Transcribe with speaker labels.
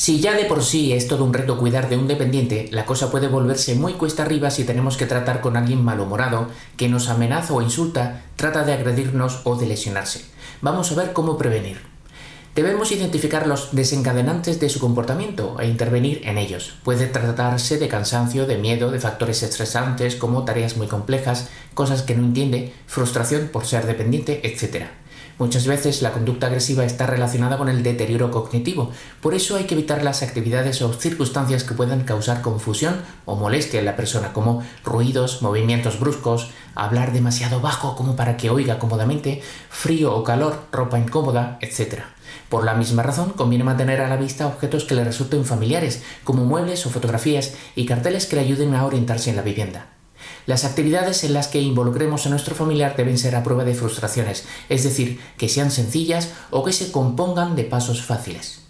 Speaker 1: Si ya de por sí es todo un reto cuidar de un dependiente, la cosa puede volverse muy cuesta arriba si tenemos que tratar con alguien malhumorado que nos amenaza o insulta, trata de agredirnos o de lesionarse. Vamos a ver cómo prevenir. Debemos identificar los desencadenantes de su comportamiento e intervenir en ellos. Puede tratarse de cansancio, de miedo, de factores estresantes como tareas muy complejas, cosas que no entiende, frustración por ser dependiente, etc. Muchas veces la conducta agresiva está relacionada con el deterioro cognitivo, por eso hay que evitar las actividades o circunstancias que puedan causar confusión o molestia en la persona, como ruidos, movimientos bruscos, hablar demasiado bajo como para que oiga cómodamente, frío o calor, ropa incómoda, etc. Por la misma razón, conviene mantener a la vista objetos que le resulten familiares, como muebles o fotografías y carteles que le ayuden a orientarse en la vivienda. Las actividades en las que involucremos a nuestro familiar deben ser a prueba de frustraciones, es decir, que sean sencillas o que se compongan de pasos fáciles.